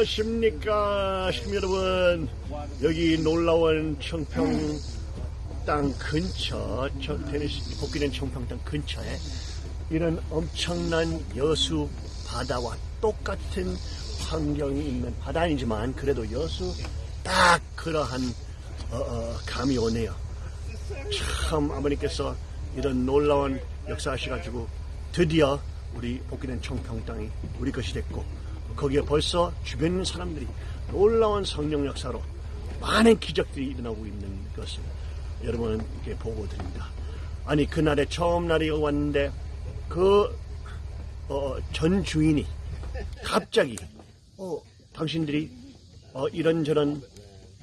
안녕하십니까 시민 여러분. 여기 놀라운 청평 땅 근처 저 테니스 복귀된 청평 땅 근처에 이런 엄청난 여수 바다와 똑같은 환경이 있는 바다 아니지만 그래도 여수 딱 그러한 어, 어, 감이 오네요. 참 아버님께서 이런 놀라운 역사하셔가지고 드디어 우리 복귀된 청평 땅이 우리 것이 됐고 거기에 벌써 주변 있는 사람들이 놀라운 성령 역사로 많은 기적들이 일어나고 있는 것을 여러분께 보고 드립니다. 아니 그날에 처음 날이 왔는데 그전 주인이 갑자기 어, 당신들이 어, 이런저런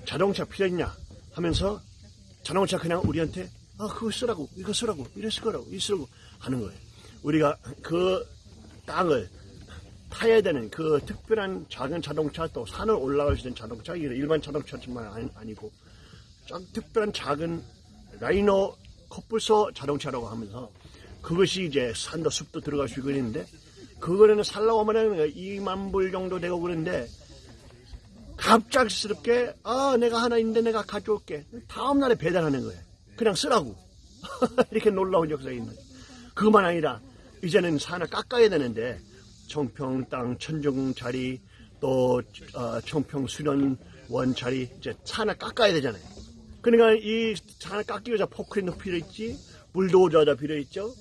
자동차 필요했냐 하면서 자동차 그냥 우리한테 아 그거 쓰라고 이거 쓰라고 이랬을 거라고 이거 쓰라고 하는 거예요. 우리가 그 땅을 타야 되는 그 특별한 작은 자동차 또 산을 올라갈 수 있는 자동차 일반 자동차지만 아니- 아니고 좀 특별한 작은 라이노 코뿔소 자동차라고 하면서 그것이 이제 산도 숲도 들어갈 수 있고 그랬는데 그거는 살라고 하면은 2만 불 정도 되고 그런데 갑작스럽게 아 내가 하나 있는데 내가 가져올게. 다음 날에 배달하는 거예요. 그냥 쓰라고. 이렇게 놀라운 역사가 있는 거예요. 그것만 아니라 이제는 산을 깎아야 되는데 청평 땅 천정 자리 또 어, 청평 수련원 자리 이제 산을 깎아야 되잖아요. 그러니까 이 산을 깎기 위해서 포크레인도 필요 있지 불도저도 필요 있죠.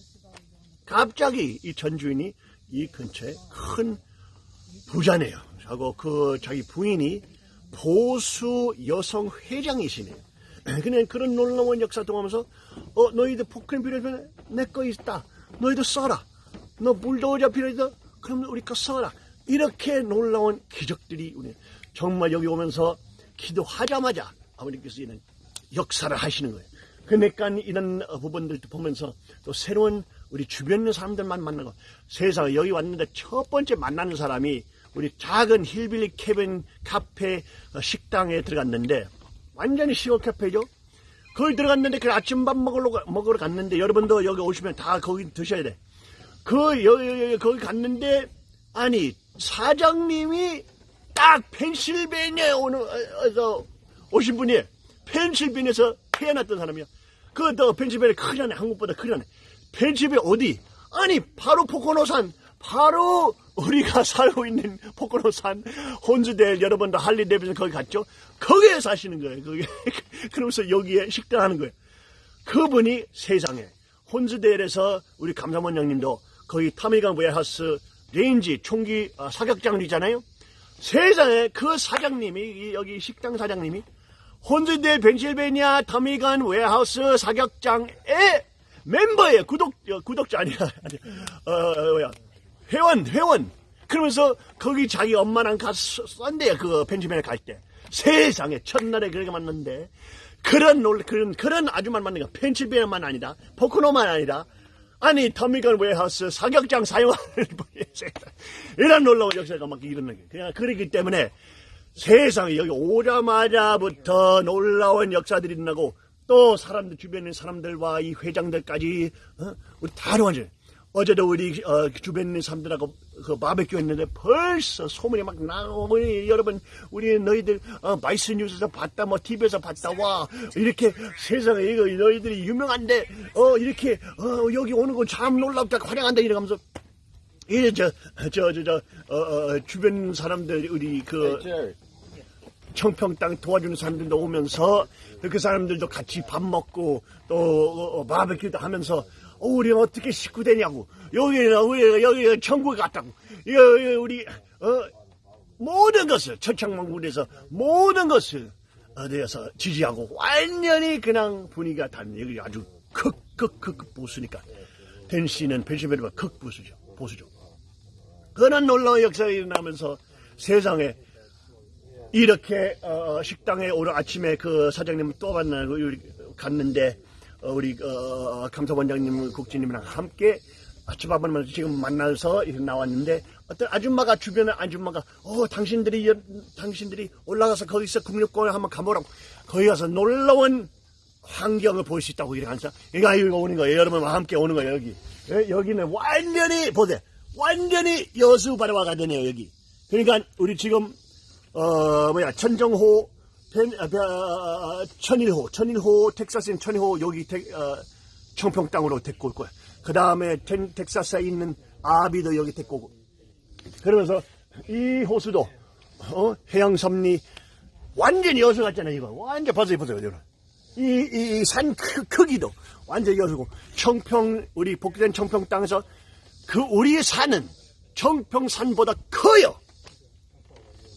갑자기 이 전주인이 이 근처에 큰 부자네요. 하고 그 자기 부인이 보수 여성 회장이시네요. 그냥 그런 놀라운 역사 통하면서 어 너희들 포크레인 필요하면 내 거 있다. 너희들 써라. 너 불도저 필요하다. 그럼 우리 거 써라. 이렇게 놀라운 기적들이 우리 정말 여기 오면서 기도하자마자 아버님께서 이런 역사를 하시는 거예요. 그러니까 이런 부분들도 보면서 또 새로운 우리 주변 있는 사람들만 만나고 세상에 여기 왔는데 첫 번째 만나는 사람이 우리 작은 hillbilly cabin 카페 어, 식당에 들어갔는데 완전히 시골 카페죠. 거기 들어갔는데 그 아침밥 먹으러, 가- 먹으러 갔는데 여러분도 여기 오시면 다 거기 드셔야 돼. 그 여기, 여기 거기 갔는데 아니 사장님이 딱 펜실베니아에 오는 어서 오신 분이 펜실베니아에서 태어났던 사람이야. 그또 펜실베니아 크잖아 한국보다 크잖아. 펜실베니아 어디? 아니 바로 포코노산 바로 우리가 살고 있는 포코노산 혼주델 여러분도 할리 데비슨 거기 갔죠? 거기에 사시는 거예요. 거기 그러면서 여기에 식당 하는 거예요. 그분이 세상에 혼즈델에서 우리 감사원장님도 거기 타미간 웨하우스 레인지 총기 아, 사격장이잖아요. 세상에 그 사장님이 이 여기 식당 사장님이 혼즈델 벤실베니아 타미간 웨하우스 사격장의 멤버예요. 구독 어, 구독자 아니야. 아니, 어, 어, 뭐야 회원 회원. 그러면서 거기 자기 엄마랑 쏜대요. 그 펜실베니아 갈 때. 세상에 첫날에 그렇게 만났는데 그런 놀 그런 그런 아줌마 만난 거 펜실베니아만 아니다 포코노만 아니다 아니 터미건 웨하우스 사격장 사용하는 분이 세상에 이런 놀라운 역사가 막 일어나게. 그냥 그러기 때문에 세상에 여기 오자마자부터 놀라운 역사들이 일어나고 또 사람들 주변에 사람들과 이 회장들까지 어? 우리 다 완전 어제도 우리 어, 주변에 사람들하고 그 바베큐 했는데 벌써 소문이 막 나오고 우리 여러분 우리 너희들 어, 마이스 뉴스에서 봤다 뭐 TV에서 봤다 와 이렇게 세상에 이거 너희들이 유명한데 어 이렇게 어, 여기 오는 건 참 놀랍다 환영한다 이러면서 이저저 저 저 어, 어, 주변 사람들 우리 그 청평 땅 도와주는 사람들도 오면서 그 사람들도 같이 밥 먹고 또 어, 어, 바베큐도 하면서 어, 우리 어떻게 식구 되냐고. 여기는 우리 여기 천국 같다고. 이거, 이거 우리 어, 모든 것을 천창만군에서 모든 것을 어디에서 지지하고 완전히 그냥 분위기가 다른 여기 아주 극극극 보수니까. 댄시는 펜실베니아 극 보수죠. 보수죠. 그런 놀라운 역사가 일어나면서 세상에 이렇게 어, 식당에 오늘 아침에 그 사장님 또 만나고 갔는데 어, 우리 어, 감사원장님 국장님이랑 함께 아침밥을 지금 만나서 이렇게 나왔는데 어떤 아줌마가 주변에 아줌마가 어 당신들이 여- 당신들이 올라가서 거기서 국립공원 한번 가보라고. 거기 가서 놀라운 환경을 볼 수 있다고 이렇게 하면서 이거 이거 오는 거예요. 여러분과 함께 오는 거예요 여기. 예, 여기는 완전히 보세요. 완전히 여수 바다와 같네요 여기. 그러니까 우리 지금 어 뭐야 천정호 벤, 아, 배- 아, 천일호 천일호 텍사스인 천일호 여기 텍- 어, 청평 땅으로 데리고 올 거야. 그 다음에 텍사스에 있는 아비도 여기 데리고 오고. 그러면서 이 호수도 어, 해양섬리 완전히 여수 같잖아요 이거 완전 보세요 보세요 여러분 이산 크기도 완전히 여수고 청평 우리 복귀된 청평 땅에서 그 우리의 산은 청평산보다 커요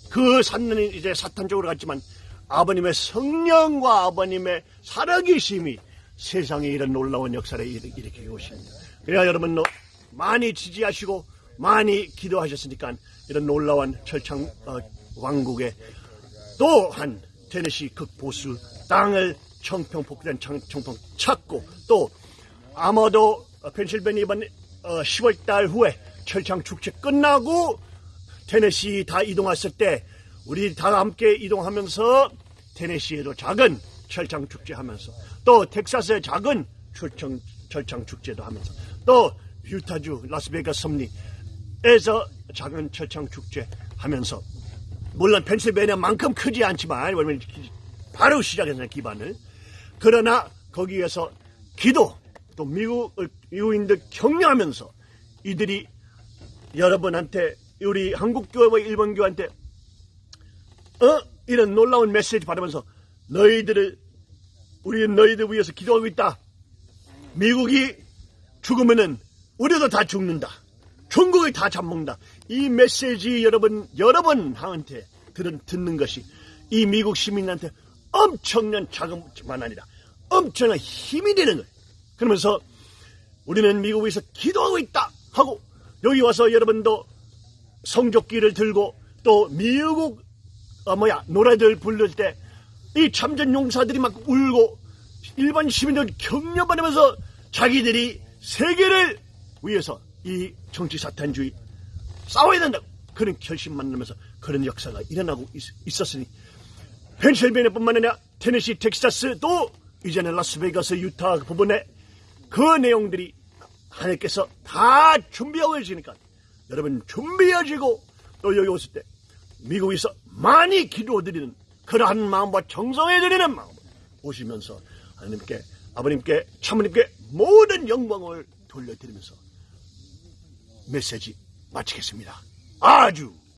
그 산은 이제 사탄 쪽으로 갔지만 아버님의 성령과 아버님의 살아계심이 세상에 이런 놀라운 역사를 일- 일으키고 오십니다. 그래야 여러분 너 많이 지지하시고 많이 기도하셨으니까 이런 놀라운 철창 어, 왕국의 또한 테네시 극보수 땅을 청평 청, 청평 찾고 또 아마도 어, 펜실베니아 이번 10월 달 후에 철창 축제 끝나고 테네시 다 이동했을 때 우리 다 함께 이동하면서 테네시에도 작은 철창 축제 하면서 또 텍사스의 작은 철창, 철창 축제도 하면서 또 유타주 라스베가스 섭리에서 작은 철창 축제 하면서 물론 펜실베니아만큼 크지 않지만 왜냐면 바로 시작했잖아요 기반을. 그러나 거기에서 기도 또 미국 미국인들 격려하면서 이들이 여러분한테 우리 한국 교회와 일본 교회한테 어 이런 놀라운 메시지 받으면서 너희들을 우리는 너희들 위해서 기도하고 있다. 미국이 죽으면은 우리도 다 죽는다. 중국이 다 잡먹는다. 이 메시지 여러분 여러분한테 들은 듣는 것이 이 미국 시민한테 엄청난 자금만 아니라 엄청난 힘이 되는 거예요. 그러면서 우리는 미국에서 기도하고 있다 하고 여기 와서 여러분도 성적기를 들고 또 미국 어 뭐야 노래들 부를 때 이 참전 용사들이 막 울고 일반 시민들 격려받으면서 자기들이 세계를 위해서 이 정치 사탄주의 싸워야 된다고 그런 결심 만나면서 그런 역사가 일어나고 있, 었으니 펜실베니아뿐만 아니라 테네시, 텍사스도 이제는 라스베가스, 유타 부분에 그 내용들이 하나님께서 다 준비하고 계시니까 여러분 준비하시고 또 여기 오실 때 미국에서 많이 기도드리는 그러한 마음과 정성해 드리는 마음 오시면서 하나님께 아버님께 참모님께 모든 영광을 돌려드리면서 메시지 마치겠습니다. 아주